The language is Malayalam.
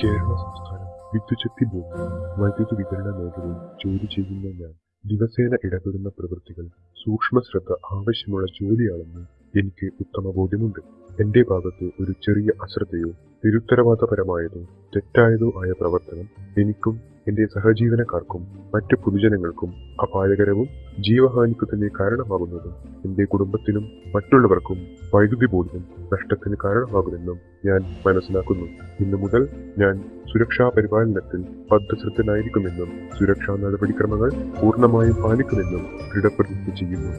വിദ്യുച്ഛക്തി ബോർഡ് വൈദ്യുതി വിതരണ മേഖലയിൽ ജോലി ചെയ്യുന്ന ഞാൻ ദിവസേന ഇടപെടുന്ന പ്രവൃത്തികൾ സൂക്ഷ്മ ശ്രദ്ധ ആവശ്യമുള്ള ജോലിയാണെന്ന് എനിക്ക് ഉത്തമ ബോധ്യമുണ്ട്. എന്റെ ഭാഗത്ത് ഒരു ചെറിയ അശ്രദ്ധയോ നിരുത്തരവാദപരമായതോ തെറ്റായതോ ആയ പ്രവർത്തനം എനിക്കും എന്റെ സഹജീവനക്കാർക്കും മറ്റു പൊതുജനങ്ങൾക്കും അപായകരവും ജീവഹാനിക്കു തന്നെ കാരണമാകുന്നതും എന്റെ കുടുംബത്തിനും മറ്റുള്ളവർക്കും വൈദ്യുതി ബോർഡിനും നഷ്ടത്തിന് കാരണമാകുമെന്നും ഞാൻ മനസ്സിലാക്കുന്നു. ഇന്നു മുതൽ ഞാൻ സുരക്ഷാ പരിപാലനത്തിൽ ബദ്ധശ്രദ്ധനായിരിക്കുമെന്നും സുരക്ഷാ നടപടിക്രമങ്ങൾ പൂർണമായും പാലിക്കുമെന്നും ദൃഢപ്രതിജ്ഞ ചെയ്യുന്നു.